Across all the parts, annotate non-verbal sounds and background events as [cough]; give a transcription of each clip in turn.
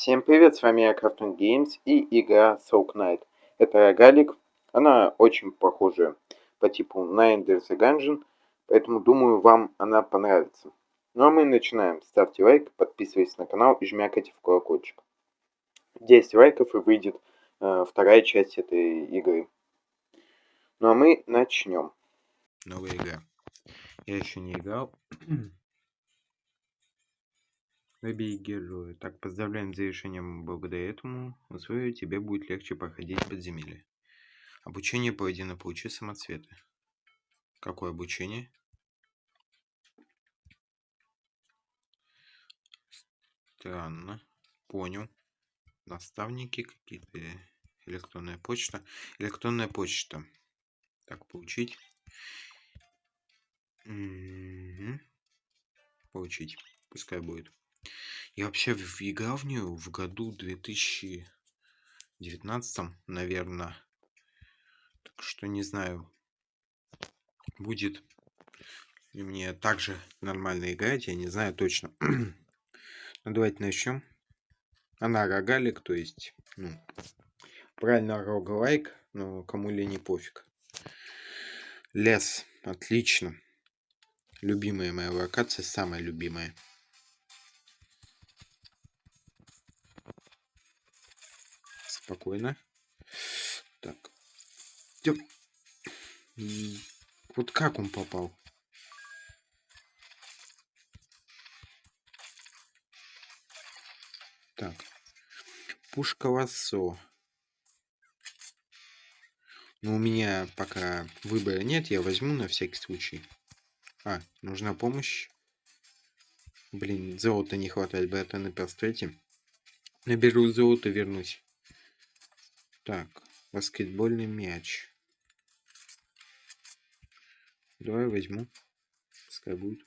Всем привет, с вами я Crafton Games и игра Soul Knight. Это рогалик, она очень похожа по типу на Ender the Gungeon, поэтому думаю вам она понравится. Ну а мы начинаем. Ставьте лайк, подписывайтесь на канал и жмякайте в колокольчик. 10 лайков и выйдет э, вторая часть этой игры. Ну а мы начнем. Новая игра. Я еще не играл. Выбей героя. Так, поздравляем с завершением. Благодаря этому условию тебе будет легче проходить подземелье. Обучение проведено. Получи самоцветы. Какое обучение? Странно. Понял. Наставники какие-то. Электронная почта. Электронная почта. Так, получить. Угу. Получить. Пускай будет. Я вообще в нее в году 2019, наверное. Так что не знаю, будет ли мне также нормально играть, я не знаю точно. [clears throat] ну, давайте начнем. Она рогалик, то есть, ну, правильно рогалайк, но кому ли не пофиг. Лес, отлично. Любимая моя локация, самая любимая. Спокойно. Так. Вот как он попал? Так. Пушка лассо. Но у меня пока выбора нет, я возьму на всякий случай. А, нужна помощь. Блин, золота не хватает, на перстрете. Наберу золото, вернусь. Так, баскетбольный мяч. Давай возьму. Пускай будет.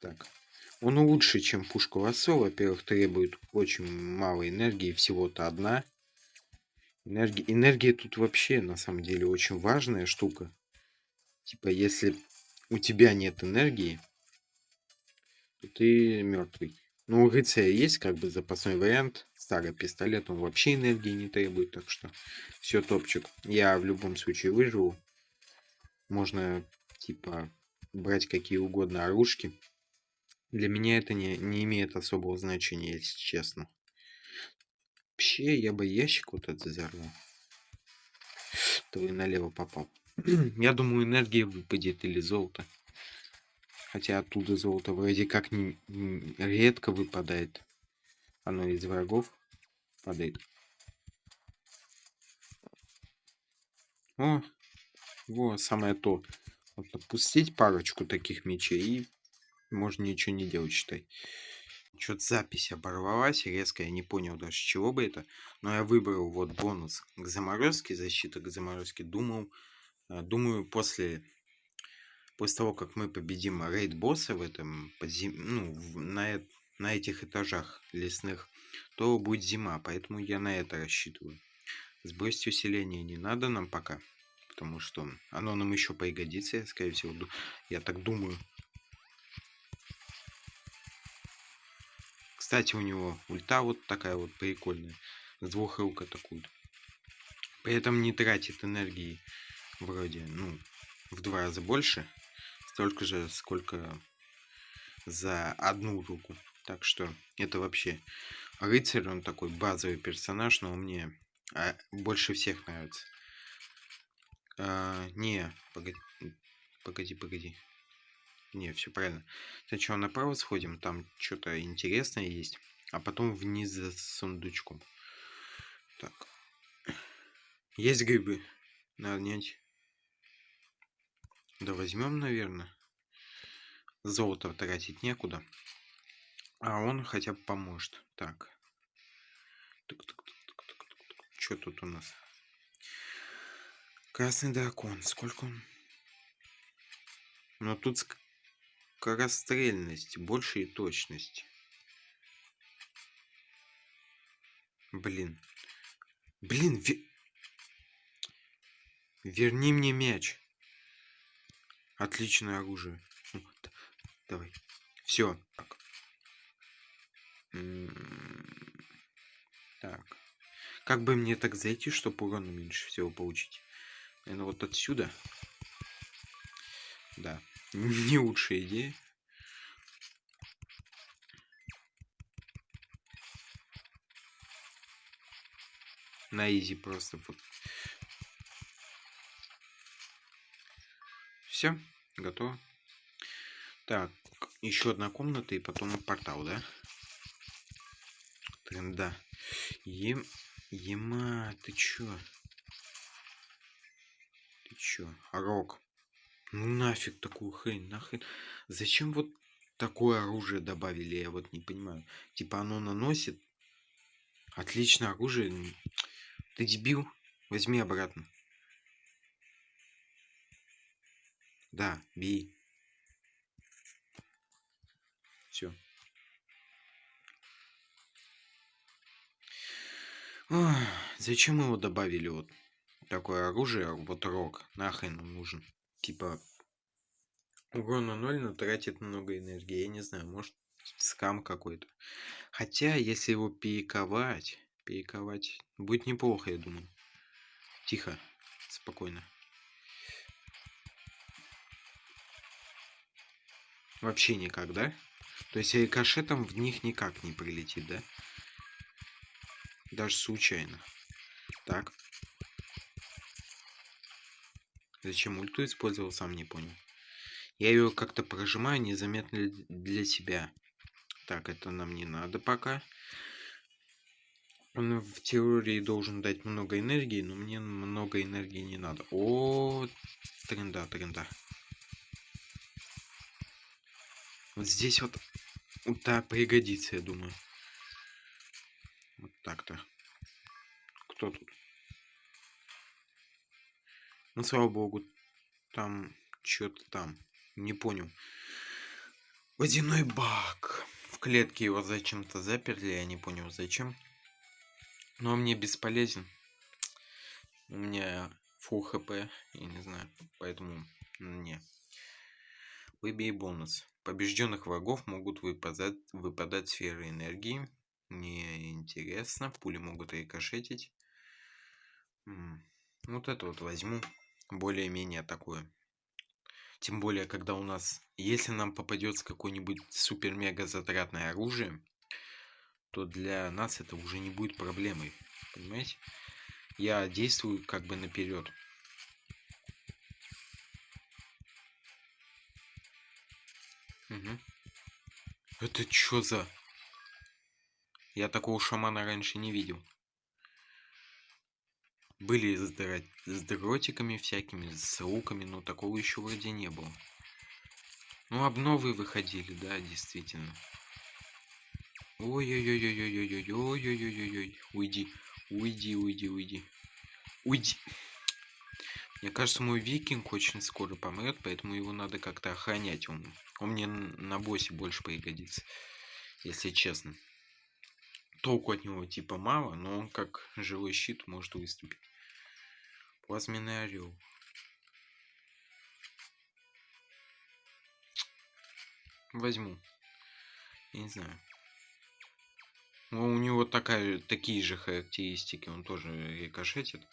Так. Он лучше, чем пушка лосо. Во-первых, требует очень мало энергии. Всего-то одна. Энергия, энергия тут вообще, на самом деле, очень важная штука. Типа, если у тебя нет энергии, то ты мертвый. Ну, у рыцаря есть как бы запасной вариант. Старый пистолет, он вообще энергии не требует, так что все топчик. Я в любом случае выживу. Можно, типа, брать какие угодно оружки. Для меня это не, не имеет особого значения, если честно. Вообще, я бы ящик вот этот взорвал. Твой налево попал. [clears throat] я думаю, энергия выпадет или золото. Хотя оттуда золото вроде как не, не, редко выпадает. Оно из врагов падает. О, вот самое то. Вот отпустить парочку таких мечей и можно ничего не делать, считай. Что-то запись оборвалась резко, я не понял даже, чего бы это. Но я выбрал вот бонус к заморозке, защита к заморозке. Думал, э, думаю, после после того, как мы победим рейд-босса в этом подзем... ну, на, на этих этажах лесных, то будет зима, поэтому я на это рассчитываю. Сбросить усиление не надо нам пока, потому что оно нам еще пригодится, скорее всего, я так думаю. Кстати, у него ульта вот такая вот прикольная, с двух рук атакует. При этом не тратит энергии вроде, ну, в два раза больше, столько же, сколько за одну руку. Так что это вообще рыцарь, он такой базовый персонаж, но мне а, больше всех нравится. А, не, погоди, погоди, погоди. Не, все правильно. Сначала направо сходим, там что-то интересное есть, а потом вниз за сундучком. Так. Есть грибы. Надо нять. Да возьмем, наверное. Золото тратить некуда. А он хотя бы поможет. Так. Что тут у нас? Красный дракон. Сколько он? Но тут скорострельность. Больше и точность. Блин. Блин, ве... верни мне мяч. Отличное оружие. Давай. Все. Так. Так. Как бы мне так зайти, чтобы урона меньше всего получить? Наверное, вот отсюда. Да. [laughs] Не лучшая идея. На изи просто вот. Все, готово. Так, еще одна комната и потом портал, да? Тренда. Ем... Ема, ты чё? Ты чё? Рок. Ну нафиг такую хрень, нахрен. Зачем вот такое оружие добавили, я вот не понимаю. Типа оно наносит. Отличное оружие. Ты дебил? Возьми обратно. Да, бей. Все. Зачем его добавили вот такое оружие, вот рок? Нахрен он нужен? Типа урона 0, но тратит много энергии. Я не знаю, может скам какой-то. Хотя, если его перековать, перековать, будет неплохо, я думаю. Тихо, спокойно. Вообще никак, да? То есть рикошетом в них никак не прилетит, да? Даже случайно. Так. Зачем ульту использовал, сам не понял. Я ее как-то прожимаю незаметно для себя. Так, это нам не надо пока. Он в теории должен дать много энергии, но мне много энергии не надо. О, тренда, тренда. Вот здесь вот ульта пригодится, я думаю. Вот так-то. Кто тут? Ну, слава богу, там что-то там. Не понял. Водяной бак. В клетке его зачем-то заперли, я не понял зачем. Но он мне бесполезен. У меня фул хп, я не знаю, поэтому не. Выбей бонус. Побежденных врагов могут выпадать, выпадать сферы энергии. Мне интересно. Пули могут рикошетить. Вот это вот возьму. Более-менее такое. Тем более, когда у нас... Если нам попадется какое-нибудь супер-мега затратное оружие, то для нас это уже не будет проблемой. Понимаете? Я действую как бы наперед. Мгм. Это чё за... Я такого шамана раньше не видел. Были с, дро- с дротиками всякими, с луками, но такого еще вроде не было. Ну, обновы выходили, да, действительно. Ой-ой-ой-ой-ой-ой-ой-ой-ой-ой-ой. Уйди, уйди, уйди, уйди. Уйди. Мне кажется, мой викинг очень скоро помрет, поэтому его надо как-то охранять. Он, он мне на боссе больше пригодится, если честно. Толку от него типа мало, но он как живой щит может выступить. Плазменный орел. Возьму. Я не знаю. Ну, у него такая, такие же характеристики. Он тоже рикошетит.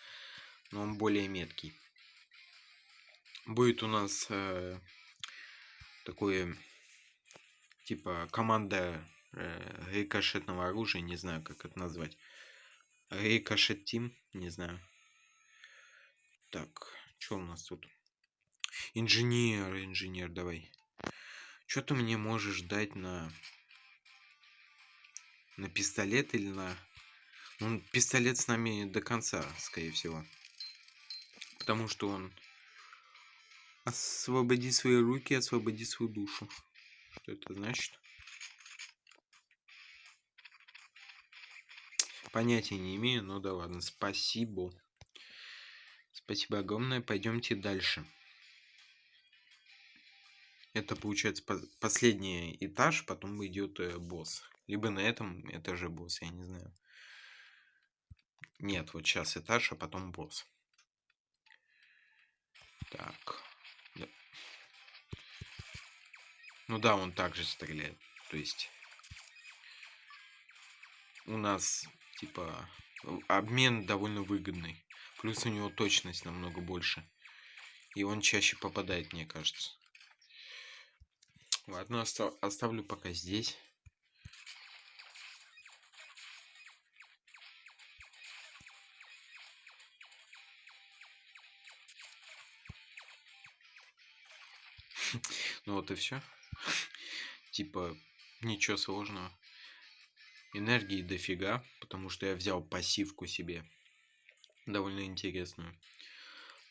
Но он более меткий. Будет у нас э, такое типа команда э, рикошетного оружия, не знаю, как это назвать. Рикошет Тим, не знаю. Так, что у нас тут? Инженер, инженер, давай. Что ты мне можешь дать на... На пистолет или на... Ну, пистолет с нами до конца, скорее всего. Потому что он... Освободи свои руки, освободи свою душу. Что это значит? Понятия не имею, но да ладно. Спасибо. Спасибо огромное. Пойдемте дальше. Это получается по- последний этаж, потом идет э, босс. Либо на этом этаже босс, я не знаю. Нет, вот сейчас этаж, а потом босс. Так. Ну да, он также стреляет. То есть у нас типа обмен довольно выгодный. Плюс у него точность намного больше. И он чаще попадает, мне кажется. Ладно, остав оставлю пока здесь. [laughs] Ну вот и все. Типа, ничего сложного. Энергии дофига, потому что я взял пассивку себе. Довольно интересную.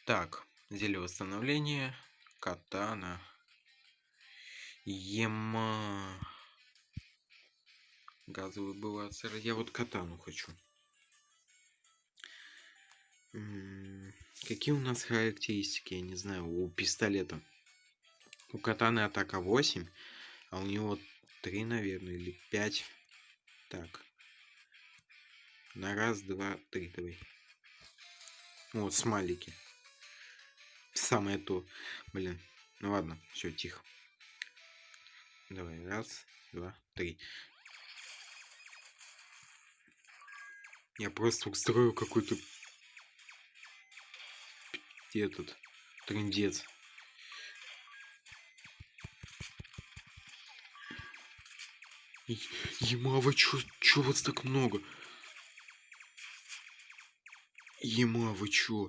Так, зелье восстановления. Катана. Ема. Газовый бывацер. Я вот катану хочу. Какие у нас характеристики, я не знаю, у пистолета? У катаны атака 8, а у него 3, наверное, или 5. Так. На раз, два, три давай. Вот, смайлики. Самое то. Блин. Ну ладно, все, тихо. Давай, раз, два, три. Я просто устрою какой-то этот трендец. Ема, вы чё, чё вас так много? Ема, вы чё?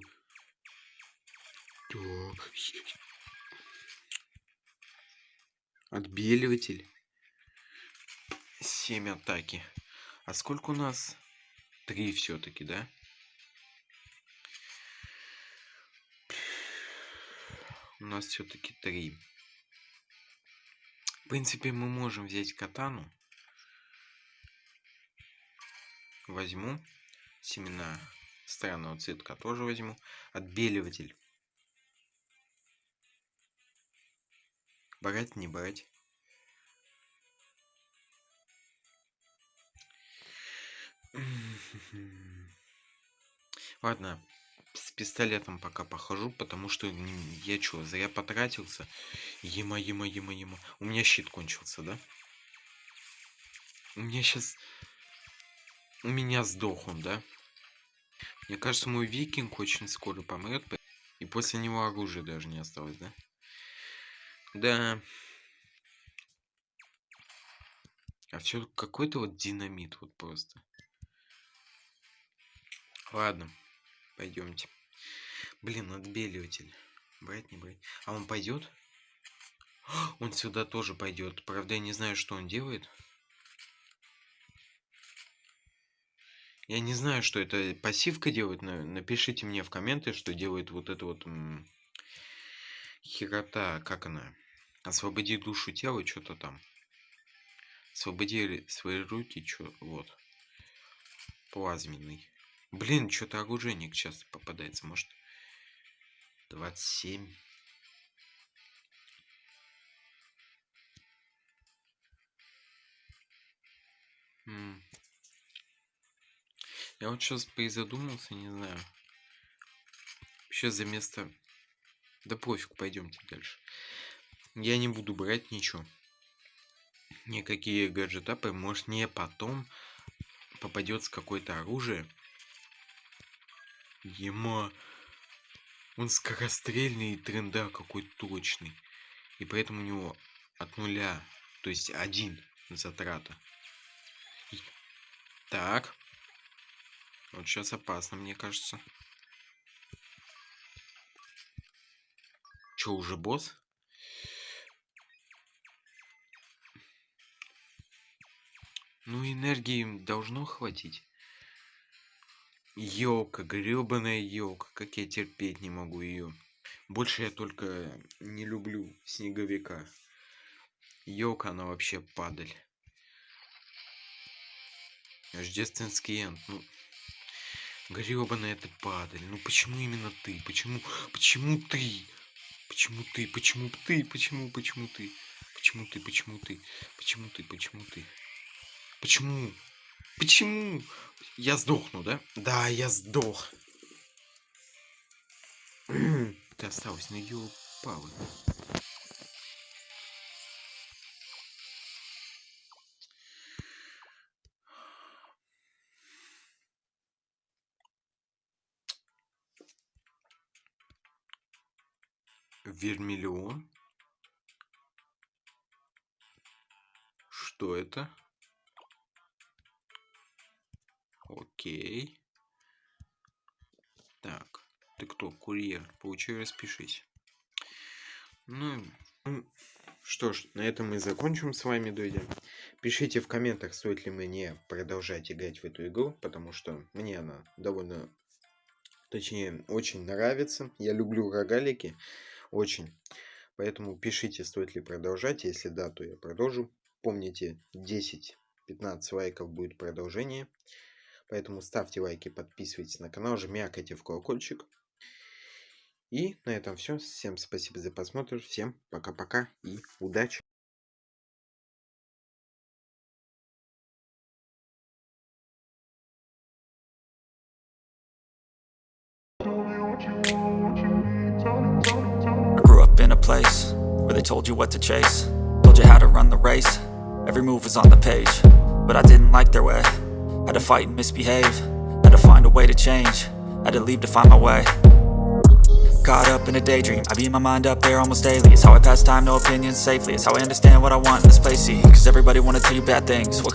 Так. Отбеливатель. Семь атаки. А сколько у нас? Три все-таки, да? У нас все-таки три. В принципе, мы можем взять катану. Возьму. Семена странного цветка тоже возьму. Отбеливатель. Брать, не брать. Ладно, с пистолетом пока похожу, потому что я что, зря потратился. Ема, ема, ема, ема. У меня щит кончился, да? У меня сейчас меня сдох он, да? Мне кажется, мой викинг очень скоро помрет. И после него оружия даже не осталось, да? Да. А все какой-то вот динамит вот просто. Ладно, пойдемте. Блин, отбеливатель. Брать, не брать. А он пойдет? [gasps] Он сюда тоже пойдет. Правда, я не знаю, что он делает. Я не знаю, что это пассивка делает. Напишите мне в комменты, что делает вот это вот херота, как она? Освободи душу тела, что-то там. Освободи свои руки, что вот. Плазменный. Блин, что-то оружейник часто попадается, может. 27. М я вот сейчас призадумался, не знаю. Сейчас за место... Да пофиг, пойдемте дальше. Я не буду брать ничего. Никакие гаджетапы. Может, мне потом попадется какое-то оружие. Ема. Он скорострельный и тренда какой точный. И поэтому у него от нуля, то есть один затрата. Так. Вот сейчас опасно, мне кажется. Че, уже босс? Ну, энергии должно хватить. Елка, гребаная елка, как я терпеть не могу ее. Больше я только не люблю снеговика. Елка, она вообще падаль. Рождественский энд, ну, Гребаная ты падаль. Ну почему именно ты? Почему? Почему ты? Почему ты? Почему ты? Почему? Почему ты? Почему ты? Почему ты? Почему ты? Почему ты? Почему? Почему? Я сдохну, да? Да, я сдох. ты осталась на ее палы. Вермиллион? Что это? Окей. Так, ты кто? Курьер. Получи, распишись. Ну, ну, что ж, на этом мы закончим с вами, друзья. Пишите в комментах, стоит ли мне продолжать играть в эту игру, потому что мне она довольно, точнее, очень нравится. Я люблю рогалики, очень. Поэтому пишите, стоит ли продолжать. Если да, то я продолжу. Помните, 10-15 лайков будет продолжение. Поэтому ставьте лайки, подписывайтесь на канал, жмякайте в колокольчик. И на этом все. Всем спасибо за просмотр. Всем пока-пока и удачи. Place where they told you what to chase. Told you how to run the race, every move was on the page But I didn't like their way, had to fight and misbehave. Had to find a way to change, had to leave to find my way. Caught up in a daydream, I beat my mind up there almost daily. It's how I pass time, no opinions safely. It's how I understand what I want in this place, see Cause everybody wanna tell you bad things, what